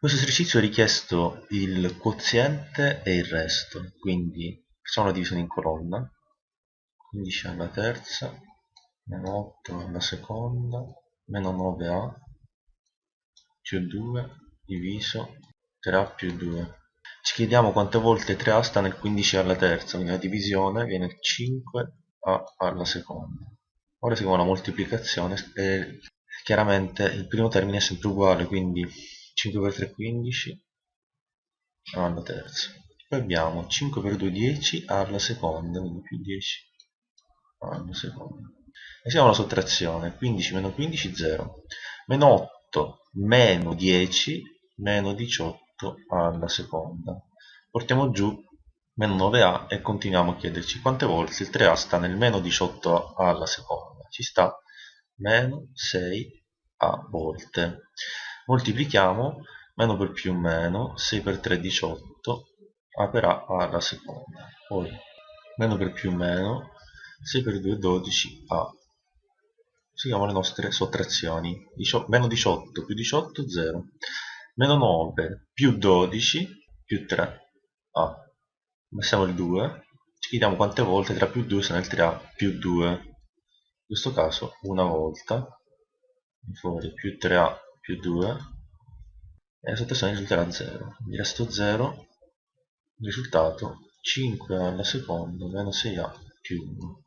questo esercizio è richiesto il quoziente e il resto, quindi la divisione in colonna, 15 alla terza, meno 8 alla seconda, meno 9a, più 2, diviso 3a più 2. Ci chiediamo quante volte 3a sta nel 15 alla terza, quindi la divisione viene 5a alla seconda. Ora eseguiamo la moltiplicazione e chiaramente il primo termine è sempre uguale, quindi 5 per 3 15 alla terza. Poi abbiamo 5 per 2 10 alla seconda, quindi più 10 alla seconda. Eseguiamo la sottrazione, 15 meno 15 0, meno 8 meno 10 meno 18 alla seconda. Portiamo giù meno 9a e continuiamo a chiederci quante volte il 3a sta nel meno 18 alla seconda. Ci sta meno 6a volte. Moltiplichiamo meno per più meno, 6 per 3 18, a per a alla seconda. Poi meno per più meno, 6 per 2 12 a. Seguiamo le nostre sottrazioni. meno 18 più 18 0. Meno 9 più 12 più 3 a passiamo il 2 ci chiediamo quante volte tra più 2 sono il 3a più 2 in questo caso una volta fuori più 3a più 2 e la sottrazione risulterà 0 quindi resto 0 risultato 5 alla seconda meno 6a più 1